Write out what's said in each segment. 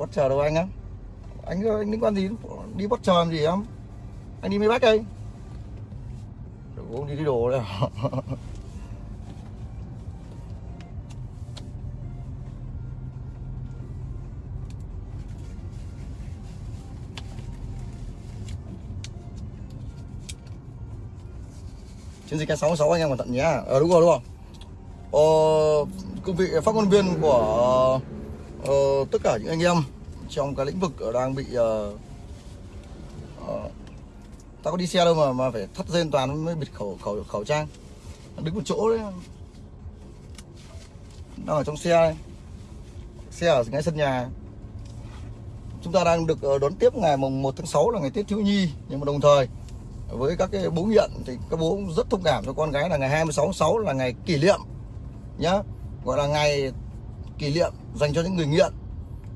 bắt chờ đâu anh á. Anh anh liên quan gì? Đi bắt chờ làm gì em? Anh đi mấy bách đây? Đừng uống đi cái đồ đấy à? chiến dịch K66 anh em cẩn thận nhé. Ờ đúng rồi đúng rồi. Ờ, cương vị phát ngôn viên của uh, tất cả những anh em trong cái lĩnh vực đang bị uh, uh, ta có đi xe đâu mà mà phải thắt dây toàn mới bịt khẩu khẩu khẩu trang. Đứng một chỗ đấy. Đang ở trong xe đây. xe ở ngay sân nhà. Chúng ta đang được đón tiếp ngày mùng 1 tháng 6 là ngày Tết thiếu nhi. Nhưng mà đồng thời với các cái bố nghiện thì các bố cũng rất thông cảm cho con gái là ngày 26 tháng 6 là ngày kỷ niệm nhá. Gọi là ngày kỷ niệm dành cho những người nghiện.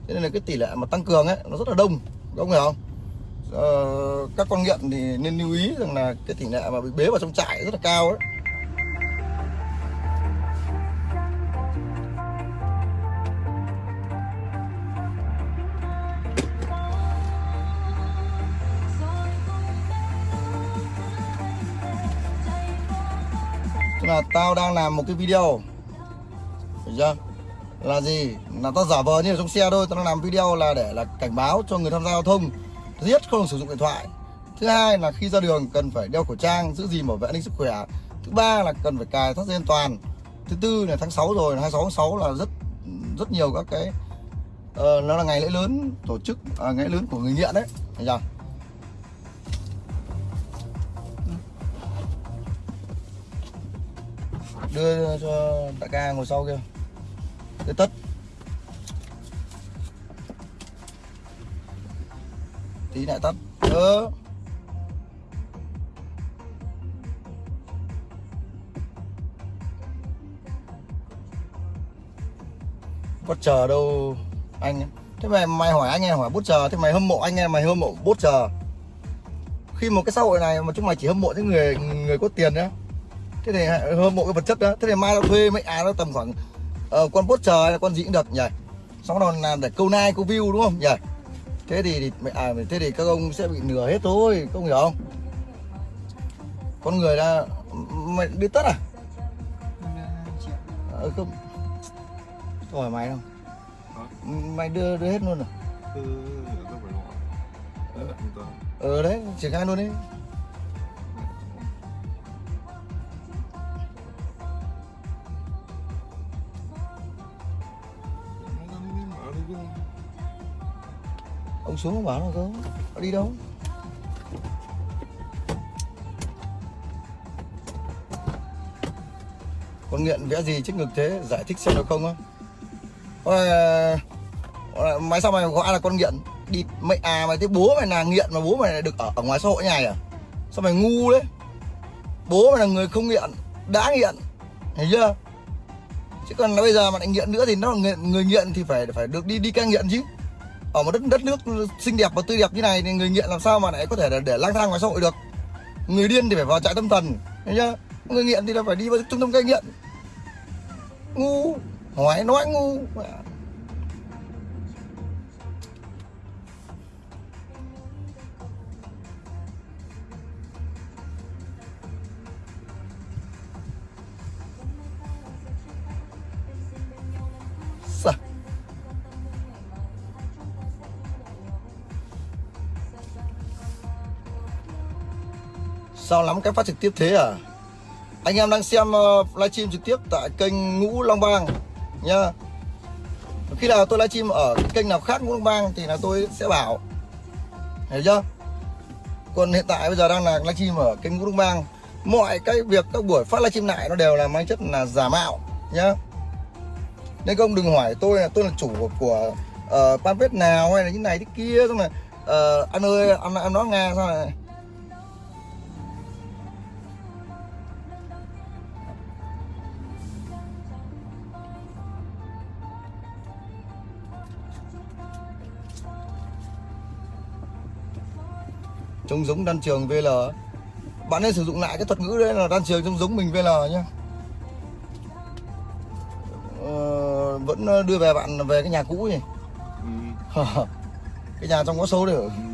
Thế nên là cái tỷ lệ mà tăng cường ấy nó rất là đông. Các ông hiểu không? Uh, các con nghiện thì nên lưu ý rằng là cái tỷ lệ mà bị bế vào trong trại rất là cao ấy. Là tao đang làm một cái video. Được chưa? Là gì? Là tao giả vờ như ở trong xe thôi Tao đang làm video là để là cảnh báo cho người tham gia giao thông. Thứ nhất không được sử dụng điện thoại. Thứ hai là khi ra đường cần phải đeo khẩu trang Giữ gìn bảo vệ an ninh sức khỏe. Thứ ba là cần phải cài thắt dây an toàn. Thứ tư là tháng 6 rồi 26 tháng 6 là rất rất nhiều các cái uh, Nó là ngày lễ lớn tổ chức à, Ngày lớn của người nghiện đấy. Thấy chưa? đưa cho đại ca ngồi sau kia để tất tí lại tắt. Đó. Bút chờ đâu, anh thế mày mày hỏi anh em hỏi bút chờ, thế mày hâm mộ anh em, mày hâm mộ bút chờ. Khi một cái xã hội này mà chúng mày chỉ hâm mộ những người người có tiền nhá, thế thì hâm mộ cái vật chất đó thế thì mai nó thuê mấy ai nó tầm khoảng uh, con bốt chờ hay con gì cũng được nhỉ? Xong rồi làm để câu nai câu view đúng không? Nhỉ? Thế thì, thì à, thế thì các ông sẽ bị nửa hết thôi không hiểu không? Con người là mày biết tất à? Ờ, không. Hỏi mày không? Mày đưa đưa hết luôn à? Ờ đấy triển khai luôn đấy xuống bảo nó có nó đi đâu? Con nghiện vẽ gì trước ngực thế? Giải thích xem được không á. Máy ờ, mày sao mày gọi là con nghiện? Đi mày à mày thấy bố mày là nghiện mà bố mày lại được ở, ở ngoài xã hội này à sao mày ngu đấy bố mày là người không nghiện đã nghiện thấy chưa? Chứ còn bây giờ mà lại nghiện nữa thì nó là người, người nghiện thì phải phải được đi đi cai nghiện chứ ở một đất đất nước xinh đẹp và tươi đẹp như này thì người nghiện làm sao mà lại có thể để, để lang thang ngoài xã hội được? Người điên thì phải vào trại tâm thần nhá chưa? Người nghiện thì là phải đi vào trung tâm cai nghiện. Ngu hỏi nói ngu. Sao lắm cái phát trực tiếp thế à? Anh em đang xem uh, livestream trực tiếp tại kênh Ngũ Long Bang Nhá. Khi nào tôi livestream ở kênh nào khác Ngũ Long Bang Thì là tôi sẽ bảo. Hiểu chưa? Còn hiện tại bây giờ đang là livestream ở kênh Ngũ Long Bang. Mọi cái việc các buổi phát livestream lại Nó đều là mang chất là giả mạo Nhá. Nên không đừng hỏi tôi là tôi là chủ của, của uh, nào hay là như này thế kia xong này uh, ờ, anh ơi anh em nói nghe sao này. Trông giống đan trường VL bạn nên sử dụng lại cái thuật ngữ đấy là đan trường trông giống mình VL nhá. Ờ, vẫn đưa về bạn về cái nhà cũ nhỉ? Ừ, cái nhà trong có số được ừ.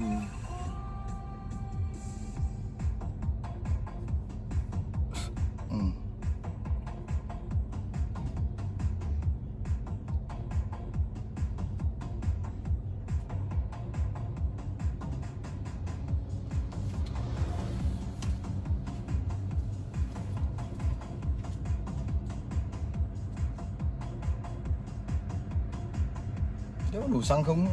Nếu đủ xăng không?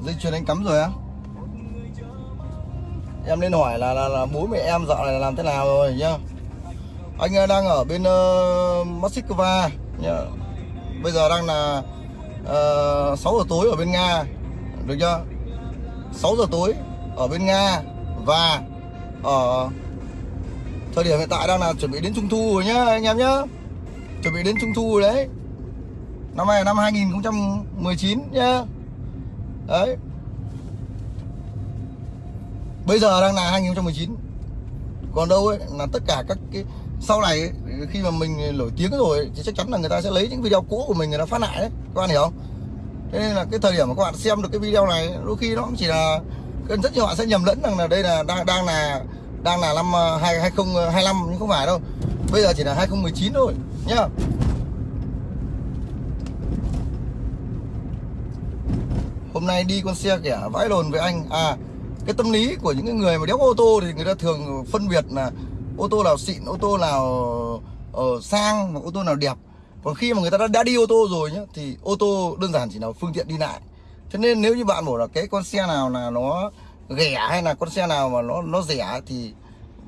Dây chuyền anh cắm rồi á? Em nên hỏi là là, là bố mẹ em dạo này làm thế nào rồi nhá. Anh ờ, đang ở bên uh, Moscow nhá. Bây giờ đang là ờ, uh, 6 giờ tối ở bên Nga được chưa? 6 giờ tối ở bên Nga và ở thời điểm hiện tại đang là chuẩn bị đến trung thu rồi nhá anh em nhá. Chuẩn bị đến trung thu rồi đấy. Năm nay là năm 2019 nhá. Đấy. Bây giờ đang là 2019 còn đâu ấy là tất cả các cái sau này ấy, khi mà mình nổi tiếng rồi thì chắc chắn là người ta sẽ lấy những video cũ của mình người ta phát lại đấy các bạn hiểu không? Thế nên là cái thời điểm mà các bạn xem được cái video này đôi khi nó cũng chỉ là rất nhiều bạn sẽ nhầm lẫn rằng là đây là đang đang là đang là năm ờ, hai hai không ờ, hai năm nhưng không phải đâu. Bây giờ chỉ là 2019 thôi nhá. Hôm nay đi con xe kẻ vãi lồn với anh. À cái tâm lý của những cái người mà đéo ô tô thì người ta thường phân biệt là ô tô nào xịn ô tô nào uh, sang và ô tô nào đẹp còn khi mà người ta đã, đã đi ô tô rồi nhá thì ô tô đơn giản chỉ là phương tiện đi lại. Cho nên nếu như bạn bảo là cái con xe nào là nó rẻ hay là con xe nào mà nó nó rẻ thì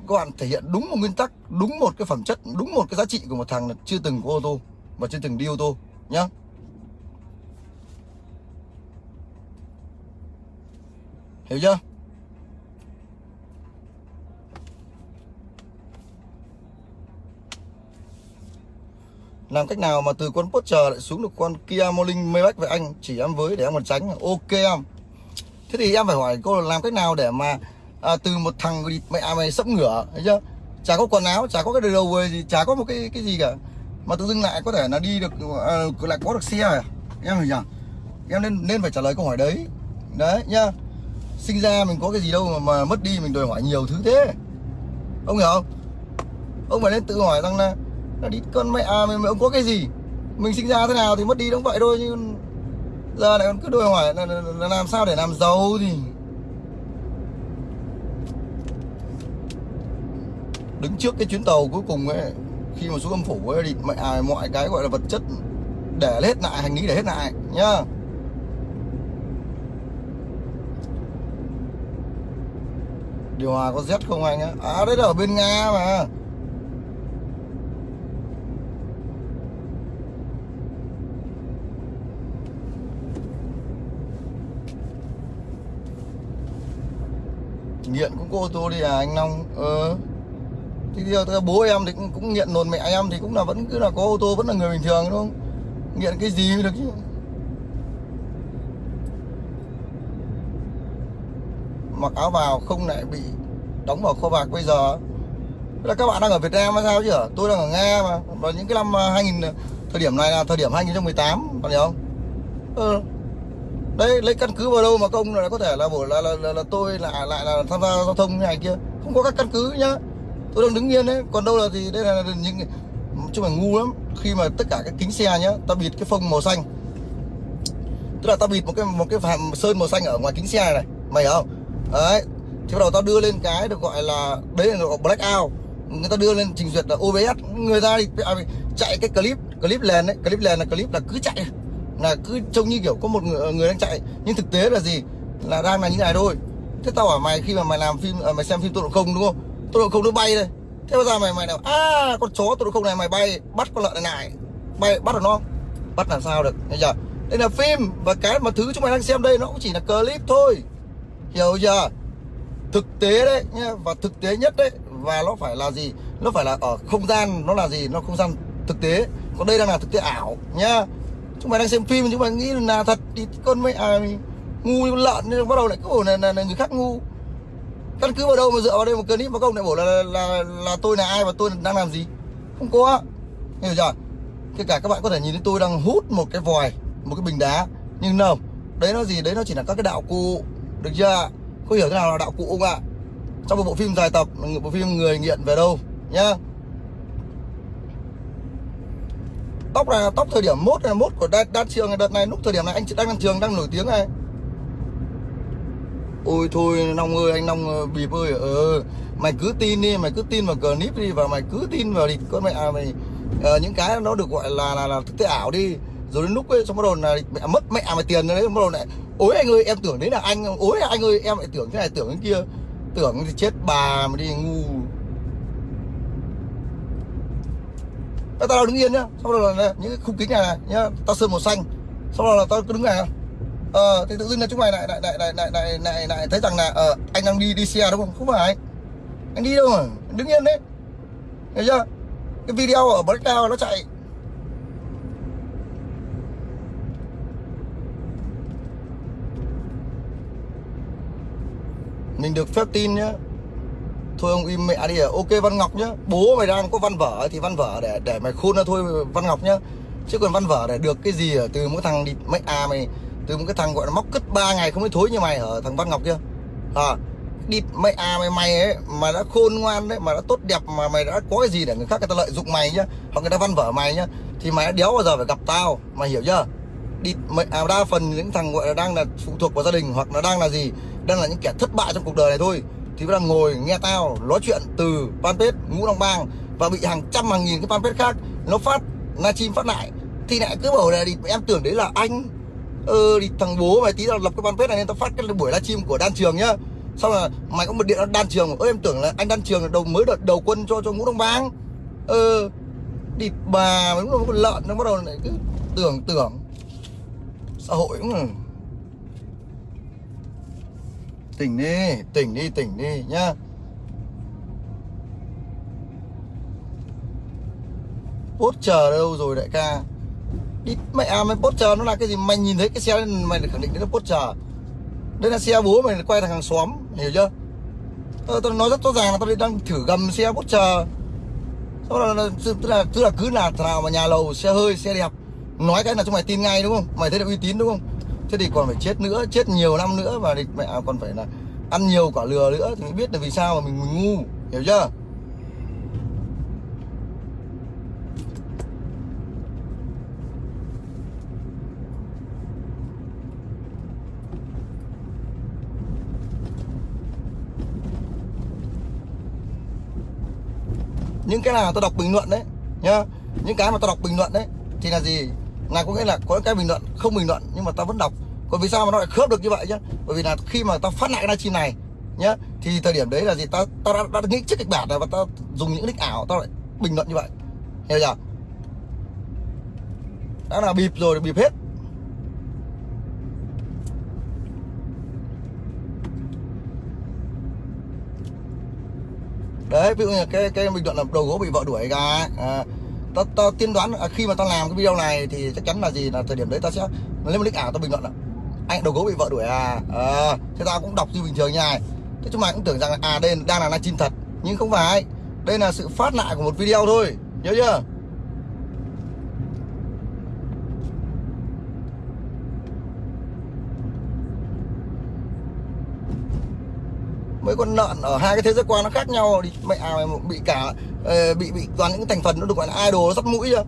các bạn thể hiện đúng một nguyên tắc đúng một cái phẩm chất đúng một cái giá trị của một thằng là chưa từng có ô tô và chưa từng đi ô tô nhá. Hiểu chưa? Làm cách nào mà từ con Porsche lại xuống được con Kia Morning Maybach với anh? Chỉ em với để em còn tránh. Ok em. Thế thì em phải hỏi cô là làm cách nào để mà à, từ một thằng mẹ à, mày sấp ngửa thấy chưa? Chả có quần áo chả có cái đầu về gì chả có một cái cái gì cả. Mà tự dưng lại có thể là đi được à, lại có được xe à? Em hiểu nhỉ? Em nên nên phải trả lời câu hỏi đấy. Đấy nhá. Sinh ra mình có cái gì đâu mà, mà mất đi mình đòi hỏi nhiều thứ thế. Ông hiểu không? Ông phải nên tự hỏi rằng là là đi con mẹ à, mình, mình có cái gì? Mình sinh ra thế nào thì mất đi đúng vậy thôi nhưng giờ lại còn cứ đòi hỏi là, là, là làm sao để làm giàu thì đứng trước cái chuyến tàu cuối cùng ấy khi mà xuống âm phủ ấy thì mẹ à, mọi cái gọi là vật chất để hết lại hành lý để hết lại nhá. Điều hòa có rét không anh á? À đấy là ở bên Nga mà. Nghiện cũng có ô tô đi à anh Long. Ờ. Thì giờ bố em thì cũng, cũng nghiện nồn mẹ em thì cũng là vẫn cứ là có ô tô vẫn là người bình thường đúng không? Nghiện cái gì mới được chứ? Mặc áo vào không lại bị đóng vào kho bạc bây giờ. Thế là các bạn đang ở Việt Nam hay sao chứ tôi đang ở Nga mà. Và những cái năm à, 2000 thời điểm này là thời điểm 2018 bạn hiểu không? Ừ đấy lấy căn cứ vào đâu mà công là có thể là bổ là, là, là, là tôi lại lại là tham gia giao thông như này kia. Không có các căn cứ nhá. Tôi đang đứng yên đấy. Còn đâu là thì đây là những chứ là ngu lắm. Khi mà tất cả các kính xe nhá ta bịt cái phông màu xanh. Tức là ta bịt một cái một cái phàm sơn màu xanh ở ngoài kính xe này, này. mày hiểu không? Đấy. Thì bắt đầu ta đưa lên cái được gọi là đấy là gọi black out. Người ta đưa lên trình duyệt là OBS người ta đi à, chạy cái clip clip lên đấy. Clip lên là clip là cứ chạy là cứ trông như kiểu có một người, người đang chạy nhưng thực tế là gì? Là đang là như này thôi. Thế tao bảo mày khi mà mày làm phim ờ, mày xem phim tốc độ không đúng không? Tốc độ không nó bay đây. Thế bây giờ mày mày nào à con chó tốc độ không này mày bay bắt con lợn này này bay bắt được nó bắt làm sao được bây giờ. Đây là phim và cái mà thứ chúng mày đang xem đây nó cũng chỉ là clip thôi. Hiểu chưa? Thực tế đấy nhá và thực tế nhất đấy và nó phải là gì? Nó phải là ở không gian nó là gì? Nó không gian thực tế. Còn đây đang là thực tế ảo nhá chúng mày đang xem phim chúng mày nghĩ là thật thì con mấy à ngu như con lợn nên bắt đầu lại cứ bảo là, là, là người khác ngu. Căn cứ vào đâu mà dựa vào đây một clip mà công lại bảo là, là là là tôi là ai và tôi đang làm gì? Không có. Hiểu chưa? Kể cả các bạn có thể nhìn thấy tôi đang hút một cái vòi một cái bình đá nhưng đâu đấy nó gì? Đấy nó chỉ là các cái đạo cụ được chưa? Có hiểu thế nào là đạo cụ không ạ? Trong một bộ phim dài tập bộ phim người nghiện về đâu nhá. Tóc là tóc thời điểm mốt là mốt của đan, đan trường đợt này lúc thời điểm này anh đang đan trường đang nổi tiếng này. Ôi thôi long ơi anh long ờ, bịp ơi ờ mày cứ tin đi mày cứ tin vào clip đi và mày cứ tin vào đi con mẹ à, mày à, những cái nó được gọi là là là thực tế ảo đi. Rồi đến lúc ấy xong bắt đầu là mẹ mất mẹ mày tiền đấy bắt đầu lại ôi anh ơi em tưởng đấy là anh ôi anh ơi em lại tưởng thế này tưởng cái kia. Tưởng thì chết bà mà đi ngu. Tao đứng yên nhá. Sau đó là những cái khung kính này, này nhá tao sơn màu xanh. Sau đó là tao cứ đứng này. Ờ thì tự dưng là chúng mày lại lại lại lại lại lại lại, lại thấy rằng là ờ, anh đang đi đi xe đúng không? Không phải. Anh đi đâu mà? Đứng yên đấy. Thấy chưa? Cái video ở Black nó chạy. Mình được phép tin nhá thôi ông im mẹ đi à. Ok văn ngọc nhá. Bố mày đang có văn vở thì văn vở để để mày khôn ra thôi văn ngọc nhá. Chứ còn văn vở để được cái gì ở từ mỗi thằng đi mấy à mày từ một cái thằng gọi là móc cất ba ngày không thấy thối như mày ở thằng văn ngọc kia. À đi mày à mày mày ấy mà đã khôn ngoan đấy mà đã tốt đẹp mà mày đã có cái gì để người khác người ta lợi dụng mày nhá. Hoặc người ta văn vở mày nhá. Thì mày đã đéo bao giờ phải gặp tao mày hiểu chưa? Đi mày, à, đa phần những thằng gọi là đang là phụ thuộc vào gia đình hoặc là đang là gì? Đang là những kẻ thất bại trong cuộc đời này thôi thì đang ngồi nghe tao nói chuyện từ fanpage ngũ long bang và bị hàng trăm, hàng nghìn cái fanpage khác nó phát, livestream phát lại. Thì lại cứ bảo là đi, em tưởng đấy là anh ờ thì thằng bố mày tí tao lập cái fanpage này nên tao phát cái buổi livestream của đan trường nhá. Xong là mày có một điện đan trường ơ, em tưởng là anh đan trường là đầu, mới đợt đầu quân cho cho ngũ đông bang. Ờ đi bà, mấy con lợn, nó bắt đầu lại cứ tưởng tưởng xã hội cũng là tỉnh đi tỉnh đi tỉnh đi nhá. Bốt chờ đâu rồi đại ca? Đi mẹ à mày bốt chờ nó là cái gì? Mày nhìn thấy cái xe mày khẳng định đấy là bốt chờ. Đây là xe bố mày quay thằng hàng xóm hiểu chưa? Ờ, tôi, tôi nói rất rõ ràng là tôi đang thử gầm xe bốt chờ. Sau đó là, tức là tức là cứ là nào mà nhà lầu xe hơi xe đẹp. Nói cái là chúng mày tin ngay đúng không? Mày thấy được uy tín đúng không? Thế thì còn phải chết nữa chết nhiều năm nữa và thì mẹ còn phải là ăn nhiều quả lừa nữa thì mới biết là vì sao mà mình, mình ngu hiểu chưa? Những cái nào tôi đọc bình luận đấy nhá những cái mà tôi đọc bình luận đấy thì là gì? Là có nghĩa là có cái bình luận không bình luận nhưng mà tao vẫn đọc bởi vì sao mà nó lại khớp được như vậy chứ bởi vì là khi mà ta phát lại cái livestream này nhá thì thời điểm đấy là gì? Ta ta đã, đã nghĩ trước kịch bản này và ta dùng những nick ảo ta lại bình luận như vậy. Hiểu chưa? Đã là bịp rồi bịp hết. Đấy ví dụ như cái cái bình luận là đầu gỗ bị vợ đuổi ra, à, ta, ta tiên đoán à, khi mà ta làm cái video này thì chắc chắn là gì? Là thời điểm đấy ta sẽ lấy một nick ảo ta bình luận là anh đầu gấu bị vợ đuổi à, à thế tao cũng đọc như bình thường như này thế chúng mày cũng tưởng rằng à đây đang là livestream thật. Nhưng không phải. Đây là sự phát lại của một video thôi. Nhớ chưa? Mấy con lợn ở hai cái thế giới quan nó khác nhau. Thì mẹ à, bị cả ờ, bị bị toàn những thành phần nó được gọi là idol nó sắt mũi chưa?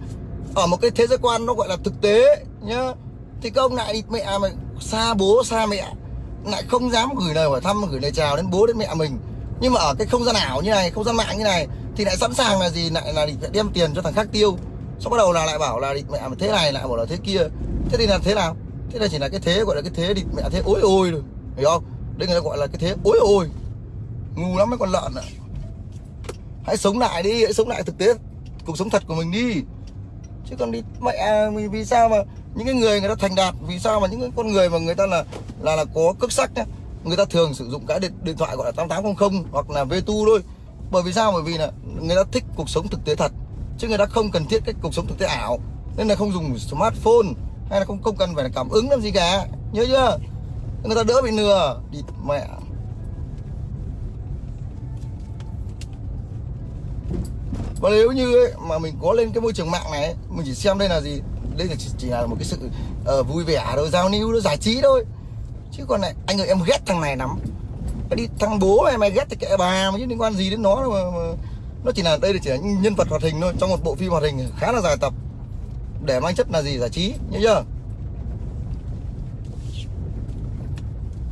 Ở một cái thế giới quan nó gọi là thực tế nhá thì các ông lại mẹ à, mày xa bố xa mẹ, lại không dám gửi lời hỏi thăm, gửi lời chào đến bố đến mẹ mình. Nhưng mà ở cái không gian ảo như này, không gian mạng như này, thì lại sẵn sàng là gì? Lại là định đem tiền cho thằng khác tiêu. Sau bắt đầu là lại bảo là định mẹ thế này, lại bảo là thế kia. Thế thì là thế nào? Thế là chỉ là cái thế, gọi là cái thế định mẹ thế ối ôi rồi hiểu không? Đây người ta gọi là cái thế ối ôi. Ngu lắm mấy con lợn ạ. Hãy sống lại đi, hãy sống lại thực tế. Cuộc sống thật của mình đi. Chứ còn đi mẹ mình vì sao mà những cái người người ta thành đạt vì sao mà những cái con người mà người ta là là là có cước sắc nhá người ta thường sử dụng cái điện, điện thoại gọi là 8800 hoặc là Vtu thôi. Bởi vì sao? Bởi vì là người ta thích cuộc sống thực tế thật chứ người ta không cần thiết cái cuộc sống thực tế ảo. Nên là không dùng smartphone hay là không không cần phải là cảm ứng làm gì cả. Nhớ chưa? Người ta đỡ bị lừa đi mẹ. Và nếu như ấy, mà mình có lên cái môi trường mạng này ấy, mình chỉ xem đây là gì? Đây là chỉ, chỉ là một cái sự uh, vui vẻ thôi giao lưu nó giải trí thôi. Chứ còn này anh ơi em ghét thằng này lắm. Cái đi thằng bố mày mày ghét thì kệ bà mà chứ liên quan gì đến nó đâu mà, mà nó chỉ là đây là chỉ là nhân vật hoạt hình thôi trong một bộ phim hoạt hình khá là dài tập. Để mang chất là gì? Giải trí nhớ chưa?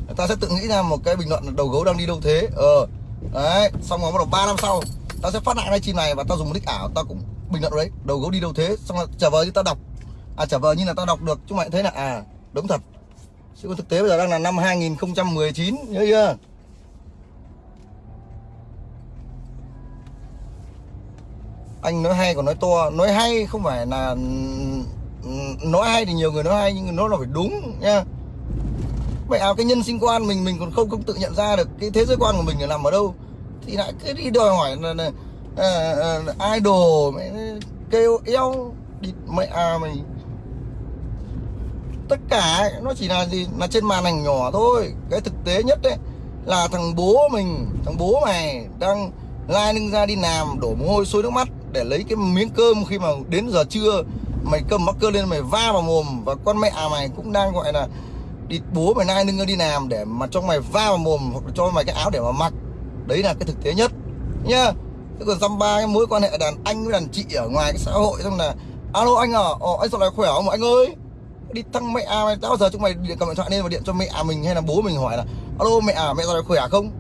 Người ta sẽ tự nghĩ ra một cái bình luận là đầu gấu đang đi đâu thế. Ờ đấy xong rồi bắt đầu ba năm sau tao sẽ phát lại livestream này và tao dùng một nick ảo tao cũng bình luận đấy đầu gấu đi đâu thế xong là trả vờ như tao đọc à trả vờ như là tao đọc được chúng mày thấy là à đúng thật. Chứ còn thực tế bây giờ đang là năm 2019 nhớ chưa? Anh nói hay còn nói to nói hay không phải là nói hay thì nhiều người nói hay nhưng nó là phải đúng nha vậy à cái nhân sinh quan mình mình còn không không tự nhận ra được cái thế giới quan của mình là nằm ở đâu. Thì lại cứ đi đòi hỏi là, là, là, là idol mày kêu eo địt mẹ à mày tất cả nó chỉ là gì? Là trên màn ảnh nhỏ thôi. Cái thực tế nhất đấy là thằng bố mình thằng bố mày đang lai lưng ra đi làm đổ mồ hôi sôi nước mắt để lấy cái miếng cơm khi mà đến giờ trưa mày cầm mắc cơ lên mày va vào mồm. Và con mẹ à mày cũng đang gọi là đi bố mày nai lưng đi làm để mà cho mày va vào mồm hoặc cho mày cái áo để mà mặc. Đấy là cái thực tế nhất nhá. Thế còn dăm ba cái mối quan hệ đàn anh với đàn chị ở ngoài cái xã hội xong là alo anh à Ồ, anh sao lại khỏe không? Anh ơi! Đi thăng mẹ à mày bao giờ chúng mày điện cầm điện thoại lên và điện cho mẹ à mình hay là bố mình hỏi là alo mẹ à mẹ ra khỏe à không?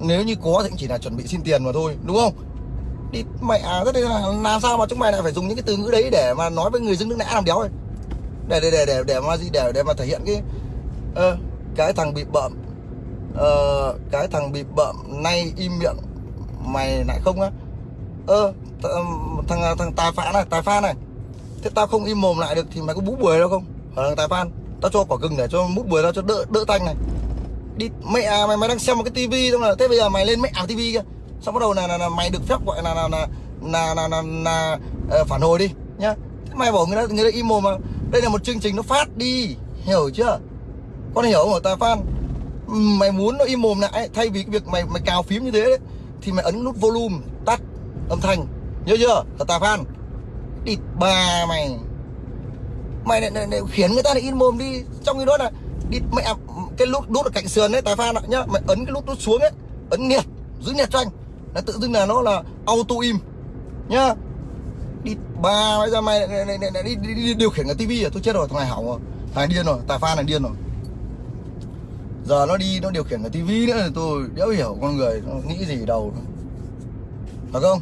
Nếu như có thì cũng chỉ là chuẩn bị xin tiền mà thôi đúng không? Đi mẹ à rất là làm sao mà chúng mày lại phải dùng những cái từ ngữ đấy để mà nói với người dân nước nã làm đéo rồi để để để để để mà gì để để mà thể hiện cái uh, cái thằng bị bợm uh, cái thằng bị bợm nay im miệng mày lại không á? Ơ thằng thằng tài phán này tài phan này thế tao không im mồm lại được thì mày có bú bưởi đâu không? Ờ, ở thằng tài phan tao cho quả gừng để cho mút bưởi tao cho đỡ đỡ tanh này. Đi mẹ à, mày mày đang xem một cái tivi xong là thế bây giờ mày lên mẹ à tivi kia. Xong bắt đầu là, là, là mày được phép gọi là là là là, là, là, là uh, phản hồi đi nhá. Thế mày bảo người ta người ta im mồm mà đây là một chương trình nó phát đi hiểu chưa? Con hiểu không tài phan? Mày muốn nó im mồm lại thay vì cái việc mày mày cào phím như thế đấy thì mày ấn nút volume tắt âm thanh nhớ chưa? Là tài phan địt bà mày mày lại, lại, lại khiến người ta lại in mồm đi. Trong cái đó là đi mẹ cái nút đút ở cạnh sườn đấy tài phan ạ nhá mày ấn cái nút đút xuống ấy ấn nhiệt giữ nhiệt cho anh. Là tự dưng là nó là auto im nhá. Đi ba bây giờ mày lại, lại, lại, lại đi, đi, đi, điều khiển cái tivi à? Tôi chết rồi thằng này hỏng rồi. Thằng này điên rồi tài phan này điên rồi. Giờ nó đi nó điều khiển cái tivi nữa thì tôi đéo hiểu con người nó nghĩ gì đâu. Phải không?